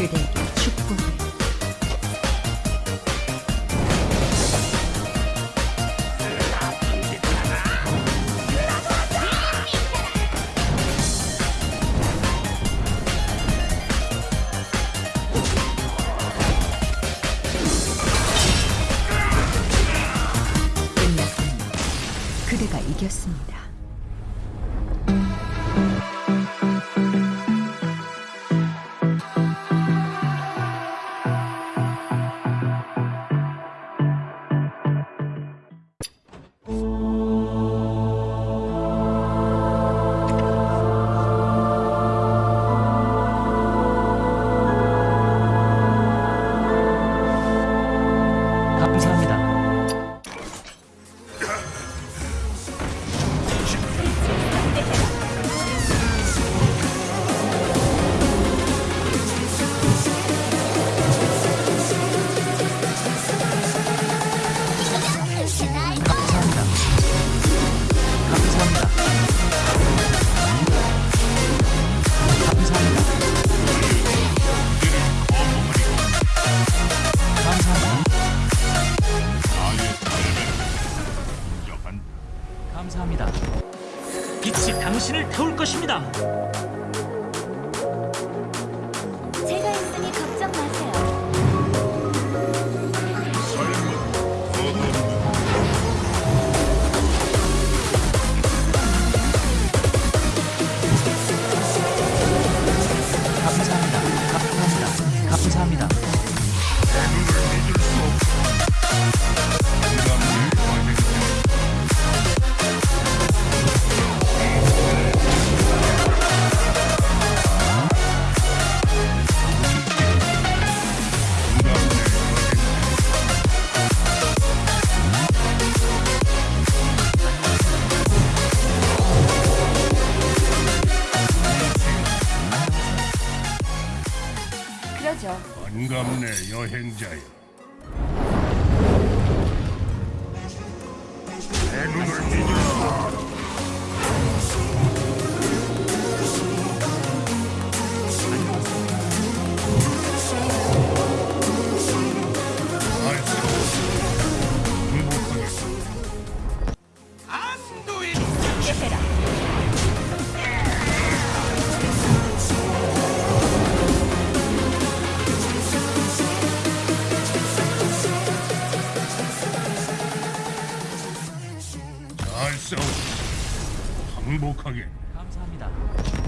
그대에게 축복을 끝났습니다. 그대가 이겼습니다. 감사합니다. 감사합니다. 빛이 당신을 태울 것입니다. 그러죠. 반갑네 여행자여 잘 싸워 항복하게 감사합니다.